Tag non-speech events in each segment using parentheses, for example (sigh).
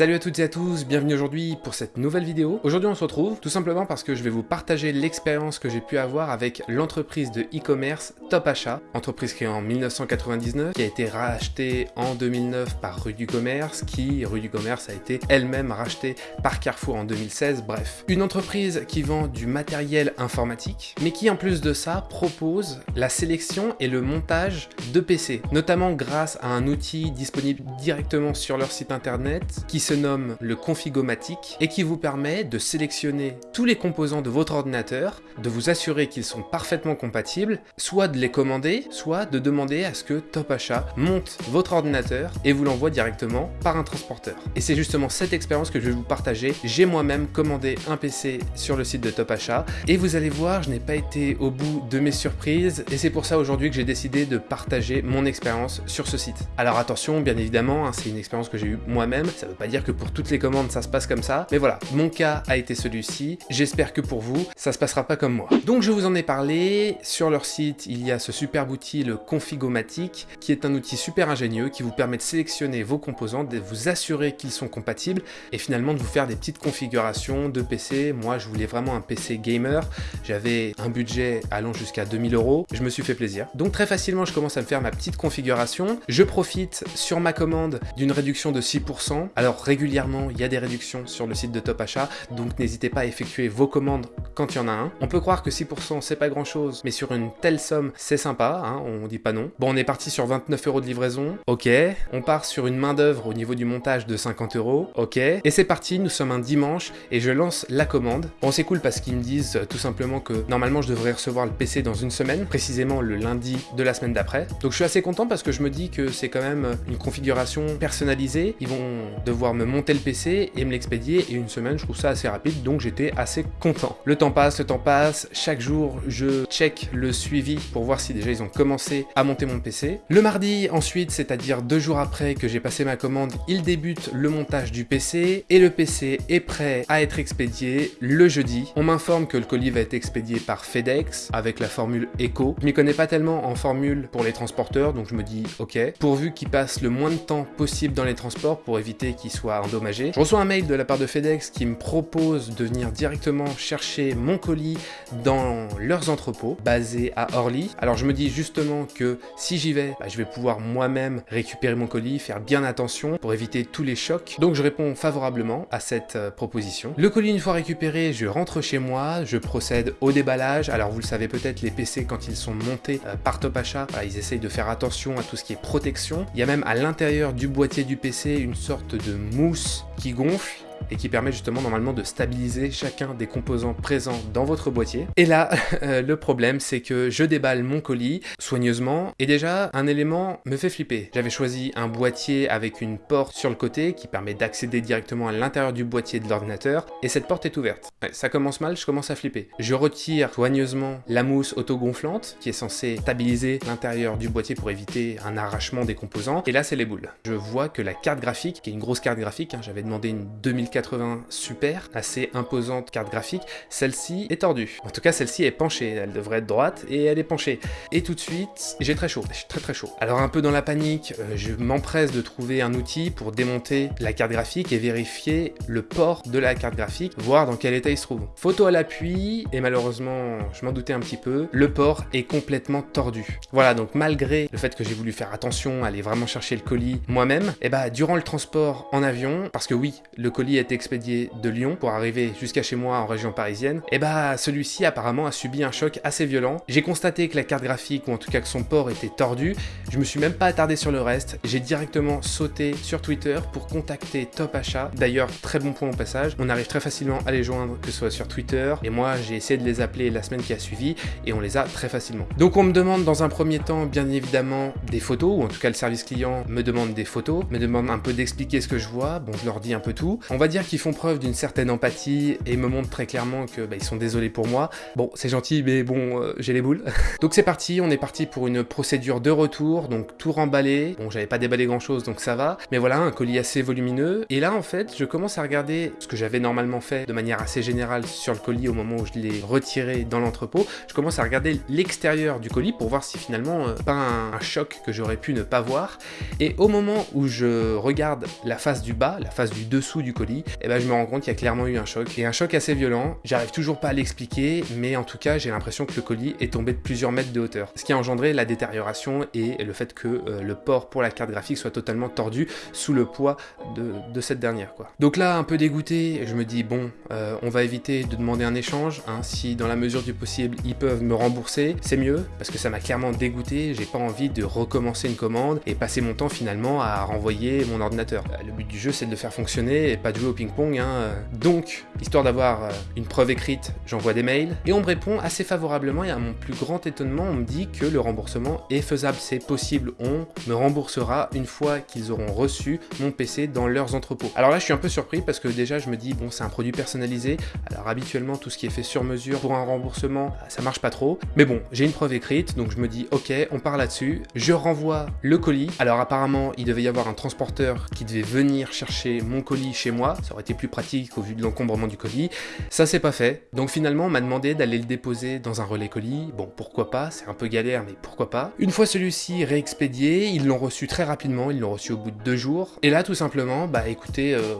Salut à toutes et à tous, bienvenue aujourd'hui pour cette nouvelle vidéo. Aujourd'hui on se retrouve tout simplement parce que je vais vous partager l'expérience que j'ai pu avoir avec l'entreprise de e-commerce Top Achat, entreprise créée en 1999, qui a été rachetée en 2009 par Rue du Commerce, qui, Rue du Commerce, a été elle-même rachetée par Carrefour en 2016, bref. Une entreprise qui vend du matériel informatique, mais qui en plus de ça propose la sélection et le montage de PC, notamment grâce à un outil disponible directement sur leur site internet qui nomme le Configomatic et qui vous permet de sélectionner tous les composants de votre ordinateur, de vous assurer qu'ils sont parfaitement compatibles, soit de les commander, soit de demander à ce que Top Achat monte votre ordinateur et vous l'envoie directement par un transporteur. Et c'est justement cette expérience que je vais vous partager. J'ai moi-même commandé un PC sur le site de Top Achat et vous allez voir, je n'ai pas été au bout de mes surprises et c'est pour ça aujourd'hui que j'ai décidé de partager mon expérience sur ce site. Alors attention, bien évidemment, hein, c'est une expérience que j'ai eue moi-même, ça veut pas dire que pour toutes les commandes ça se passe comme ça, mais voilà, mon cas a été celui-ci, j'espère que pour vous, ça se passera pas comme moi. Donc je vous en ai parlé, sur leur site il y a ce super outil, le Configomatic, qui est un outil super ingénieux qui vous permet de sélectionner vos composants, de vous assurer qu'ils sont compatibles, et finalement de vous faire des petites configurations de PC. Moi je voulais vraiment un PC gamer, j'avais un budget allant jusqu'à 2000 euros, je me suis fait plaisir. Donc très facilement je commence à me faire ma petite configuration, je profite sur ma commande d'une réduction de 6%, alors régulièrement, il y a des réductions sur le site de Top Achat, donc n'hésitez pas à effectuer vos commandes quand il y en a un. On peut croire que 6% c'est pas grand chose, mais sur une telle somme, c'est sympa, hein, on dit pas non. Bon, on est parti sur 29 euros de livraison, ok. On part sur une main d'œuvre au niveau du montage de 50 euros, ok. Et c'est parti, nous sommes un dimanche et je lance la commande. Bon, c'est cool parce qu'ils me disent euh, tout simplement que normalement je devrais recevoir le PC dans une semaine, précisément le lundi de la semaine d'après. Donc je suis assez content parce que je me dis que c'est quand même une configuration personnalisée. Ils vont devoir me monter le PC et me l'expédier et une semaine je trouve ça assez rapide donc j'étais assez content. Le temps passe, le temps passe, chaque jour je check le suivi pour voir si déjà ils ont commencé à monter mon PC. Le mardi ensuite, c'est-à-dire deux jours après que j'ai passé ma commande, ils débutent le montage du PC et le PC est prêt à être expédié le jeudi. On m'informe que le colis va être expédié par FedEx avec la formule ECO. Je m'y connais pas tellement en formule pour les transporteurs donc je me dis ok, pourvu qu'ils passent le moins de temps possible dans les transports pour éviter qu'ils soient endommagés. Je reçois un mail de la part de FedEx qui me propose de venir directement chercher mon colis dans leurs entrepôts basés à Orly. Alors je me dis justement que si j'y vais, bah, je vais pouvoir moi-même récupérer mon colis, faire bien attention pour éviter tous les chocs. Donc je réponds favorablement à cette euh, proposition. Le colis une fois récupéré, je rentre chez moi, je procède au déballage. Alors vous le savez peut-être, les PC quand ils sont montés euh, par Top Achat, ils essayent de faire attention à tout ce qui est protection. Il y a même à l'intérieur du boîtier du PC une sorte de mousse qui gonfle et qui permet justement normalement de stabiliser chacun des composants présents dans votre boîtier. Et là, (laughs) euh, le problème c'est que je déballe mon colis soigneusement et déjà un élément me fait flipper. J'avais choisi un boîtier avec une porte sur le côté qui permet d'accéder directement à l'intérieur du boîtier de l'ordinateur et cette porte est ouverte. ça commence mal, je commence à flipper. Je retire soigneusement la mousse autogonflante qui est censée stabiliser l'intérieur du boîtier pour éviter un arrachement des composants et là c'est les boules. Je vois que la carte graphique, qui est une grosse carte graphique, hein, j'avais demandé une 2080 Super, assez imposante carte graphique, celle-ci est tordue. En tout cas, celle-ci est penchée, elle devrait être droite et elle est penchée. Et tout de suite, j'ai très chaud, j'ai très très chaud. Alors un peu dans la panique, euh, je m'empresse de trouver un outil pour démonter la carte graphique et vérifier le port de la carte graphique, voir dans quel état il se trouve. Photo à l'appui, et malheureusement, je m'en doutais un petit peu, le port est complètement tordu. Voilà, donc malgré le fait que j'ai voulu faire attention, aller vraiment chercher le colis moi-même, et bah durant le transport en avion, parce que oui, le colis est expédié de Lyon pour arriver jusqu'à chez moi en région parisienne, et bah celui-ci apparemment a subi un choc assez violent. J'ai constaté que la carte graphique, ou en tout cas que son port était tordu, je me suis même pas attardé sur le reste, j'ai directement sauté sur Twitter pour contacter Top Achat. D'ailleurs, très bon point au passage, on arrive très facilement à les joindre, que ce soit sur Twitter, et moi j'ai essayé de les appeler la semaine qui a suivi, et on les a très facilement. Donc on me demande dans un premier temps, bien évidemment, des photos, ou en tout cas le service client me demande des photos, me demande un peu d'expliquer ce que je vois, bon je leur dis un peu tout. On va dire qu'ils font preuve d'une certaine empathie et me montrent très clairement que bah, ils sont désolés pour moi. Bon, c'est gentil, mais bon, euh, j'ai les boules. (laughs) donc c'est parti, on est parti pour une procédure de retour, donc tout remballé. Bon, j'avais pas déballé grand chose, donc ça va. Mais voilà, un colis assez volumineux. Et là, en fait, je commence à regarder ce que j'avais normalement fait de manière assez générale sur le colis au moment où je l'ai retiré dans l'entrepôt. Je commence à regarder l'extérieur du colis pour voir si finalement, euh, pas un, choc que j'aurais pu ne pas voir. Et au moment où je regarde la face du bas, la face du dessous du colis, et ben je me rends compte qu'il y a clairement eu un choc. Et un choc assez violent. J'arrive toujours pas à l'expliquer, mais en tout cas, j'ai l'impression que le colis est tombé de plusieurs mètres de hauteur. Ce qui a engendré la détérioration et le fait que euh, le port pour la carte graphique soit totalement tordu sous le poids de, cette dernière. Donc là, un peu dégoûté, je me dis, bon, euh, on va éviter de demander un échange. Hein. si dans la mesure du possible, ils peuvent me rembourser, c'est mieux, parce que ça m'a clairement dégoûté. J'ai pas envie de recommencer une commande et passer mon temps finalement à renvoyer mon ordinateur. Euh, le but du jeu, c'est de le faire fonctionner et pas de jouer ping-pong. Hein. Donc, histoire d'avoir une preuve écrite, j'envoie des mails et on me répond assez favorablement et à mon plus grand étonnement, on me dit que le remboursement est faisable, c'est possible. On me remboursera une fois qu'ils auront reçu mon PC dans leurs entrepôts. Alors là, je suis un peu surpris parce que déjà, je me dis, bon, c'est un produit personnalisé. Alors habituellement, tout ce qui est fait sur mesure pour un remboursement, ça marche pas trop. Mais bon, j'ai une preuve écrite, donc je me dis, ok, on part là-dessus. Je renvoie le colis. Alors apparemment, il devait y avoir un transporteur qui devait venir chercher mon colis chez moi. Ça aurait été plus pratique au vu de l'encombrement du colis. Ça, c'est pas fait. Donc finalement, on m'a demandé d'aller le déposer dans un relais colis. Bon, pourquoi pas, c'est un peu galère, mais pourquoi pas? Une fois celui-ci réexpédié, ils l'ont reçu très rapidement, ils l'ont reçu au bout de deux jours. Et là, tout simplement, bah écoutez, euh,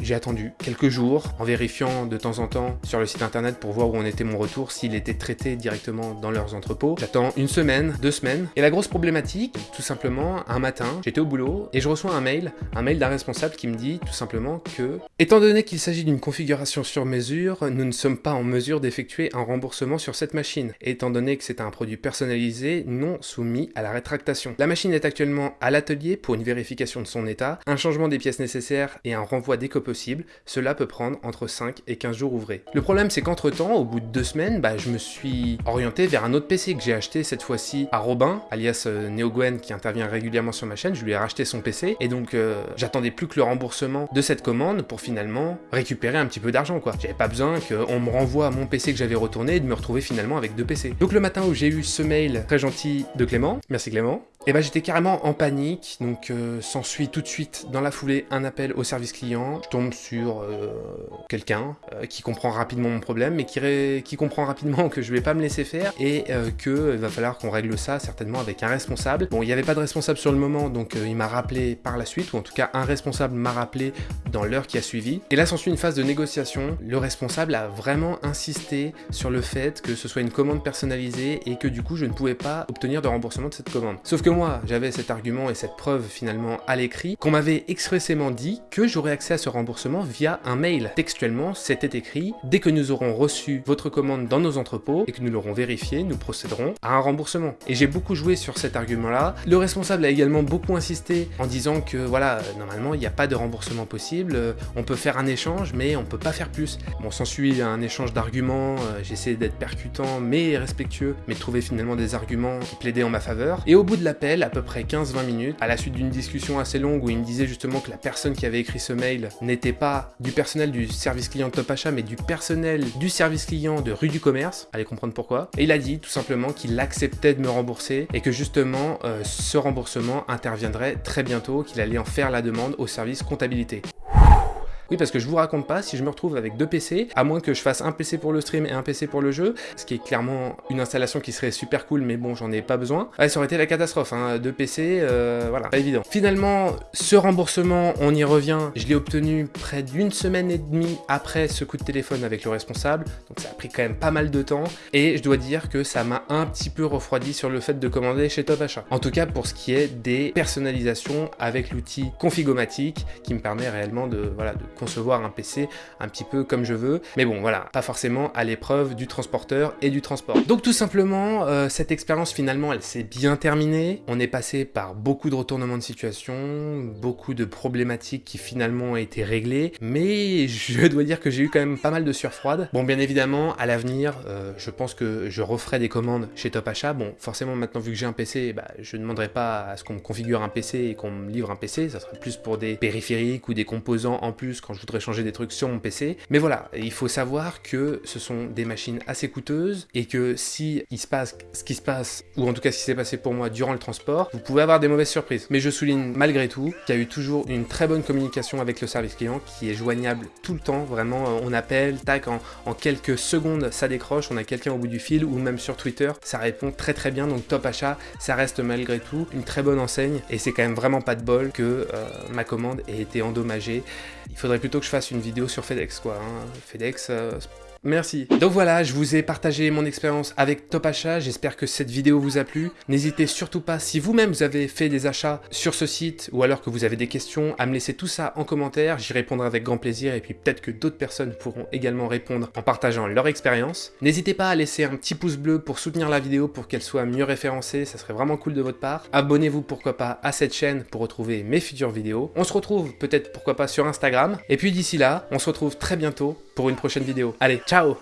j'ai attendu quelques jours en vérifiant de temps en temps sur le site internet pour voir où en était mon retour, s'il était traité directement dans leurs entrepôts. J'attends une semaine, deux semaines. Et la grosse problématique, tout simplement, un matin, j'étais au boulot et je reçois un mail, un mail d'un responsable qui me dit tout simplement que, étant donné qu'il s'agit d'une configuration sur mesure, nous ne sommes pas en mesure d'effectuer un remboursement sur cette machine. étant donné que c'est un produit personnalisé non soumis à la rétractation. La machine est actuellement à l'atelier pour une vérification de son état, un changement des pièces nécessaires et un renvoi dès que possible. Cela peut prendre entre 5 et 15 jours ouvrés. Le problème c'est qu'entre temps, au bout de deux semaines, bah, je me suis orienté vers un autre PC que j'ai acheté cette fois-ci à Robin, alias euh, NeoGwen qui intervient régulièrement sur ma chaîne. Je lui ai racheté son PC et donc euh, j'attendais plus que le remboursement de cette commande pour finalement récupérer un petit peu d'argent quoi. J'avais pas besoin qu'on me renvoie mon PC que j'avais retourné et de me retrouver finalement avec deux PC. Donc le matin où j'ai eu ce mail très gentil de Clément, merci Clément, et bah j'étais carrément en panique, donc euh, s'ensuit tout de suite dans la foulée un appel au service client. Je tombe sur euh, quelqu'un euh, qui comprend rapidement mon problème, mais qui, comprend rapidement que je vais pas me laisser faire et que il va falloir qu'on règle ça certainement avec un responsable. Bon, il n'y avait pas de responsable sur le moment, donc il m'a rappelé par la suite, ou en tout cas un responsable m'a rappelé dans l'heure qui a suivi. Et là s'ensuit une phase de négociation. Le responsable a vraiment insisté sur le fait que ce soit une commande personnalisée et que du coup je ne pouvais pas obtenir de remboursement de cette commande. Sauf que moi, j'avais cet argument et cette preuve finalement à l'écrit, qu'on m'avait expressément dit que j'aurais accès à ce remboursement via un mail. Textuellement, c'était écrit « Dès que nous aurons reçu votre commande dans nos entrepôts et que nous l'aurons vérifié, nous procéderons à un remboursement. » Et j'ai beaucoup joué sur cet argument-là. Le responsable a également beaucoup insisté en disant que voilà, normalement, il n'y a pas de remboursement possible, on peut faire un échange, mais on peut pas faire plus. Bon, s'ensuit un échange d'arguments, euh, j'essaie d'être percutant mais respectueux, mais de trouver finalement des arguments qui plaidaient en ma faveur. Et au bout de à peu près 15-20 minutes, à la suite d'une discussion assez longue où il me disait justement que la personne qui avait écrit ce mail n'était pas du personnel du service client de Top Achat, mais du personnel du service client de rue du commerce. Allez comprendre pourquoi. Et il a dit tout simplement qu'il acceptait de me rembourser et que justement euh, ce remboursement interviendrait très bientôt, qu'il allait en faire la demande au service comptabilité. Parce que je vous raconte pas, si je me retrouve avec deux PC, à moins que je fasse un PC pour le stream et un PC pour le jeu, ce qui est clairement une installation qui serait super cool, mais bon, j'en ai pas besoin. Ça aurait été la catastrophe, hein. deux PC, euh, voilà, pas évident. Finalement, ce remboursement, on y revient, je l'ai obtenu près d'une semaine et demie après ce coup de téléphone avec le responsable, donc ça a pris quand même pas mal de temps, et je dois dire que ça m'a un petit peu refroidi sur le fait de commander chez Top Achat. En tout cas, pour ce qui est des personnalisations avec l'outil Configomatic, qui me permet réellement de, voilà, de un PC un petit peu comme je veux. Mais bon, voilà, pas forcément à l'épreuve du transporteur et du transport. Donc tout simplement, euh, cette expérience finalement, elle s'est bien terminée. On est passé par beaucoup de retournements de situation, beaucoup de problématiques qui finalement ont été réglées. Mais je dois dire que j'ai eu quand même pas mal de surfroide. Bon, bien évidemment, à l'avenir, euh, je pense que je referai des commandes chez Top Achat. Bon, forcément, maintenant, vu que j'ai un PC, bah, je ne demanderai pas à ce qu'on me configure un PC et qu'on me livre un PC. Ça sera plus pour des périphériques ou des composants en plus quand je voudrais changer des trucs sur mon PC. Mais voilà, il faut savoir que ce sont des machines assez coûteuses et que si il se passe ce qui se passe, ou en tout cas ce qui s'est passé pour moi durant le transport, vous pouvez avoir des mauvaises surprises. Mais je souligne malgré tout qu'il y a eu toujours une très bonne communication avec le service client qui est joignable tout le temps. Vraiment, on appelle, tac, en, quelques secondes ça décroche, on a quelqu'un au bout du fil ou même sur Twitter, ça répond très très bien. Donc Top Achat, ça reste malgré tout une très bonne enseigne et c'est quand même vraiment pas de bol que euh, ma commande ait été endommagée. Il plutôt que je fasse une vidéo sur FedEx quoi. Hein. FedEx, euh, Merci. Donc voilà, je vous ai partagé mon expérience avec Top Achat, j'espère que cette vidéo vous a plu. N'hésitez surtout pas, si vous-même vous avez fait des achats sur ce site, ou alors que vous avez des questions, à me laisser tout ça en commentaire, j'y répondrai avec grand plaisir, et puis peut-être que d'autres personnes pourront également répondre en partageant leur expérience. N'hésitez pas à laisser un petit pouce bleu pour soutenir la vidéo, pour qu'elle soit mieux référencée, ça serait vraiment cool de votre part. Abonnez-vous pourquoi pas à cette chaîne pour retrouver mes futures vidéos. On se retrouve peut-être pourquoi pas sur Instagram, et puis d'ici là, on se retrouve très bientôt pour une prochaine vidéo. Allez, ciao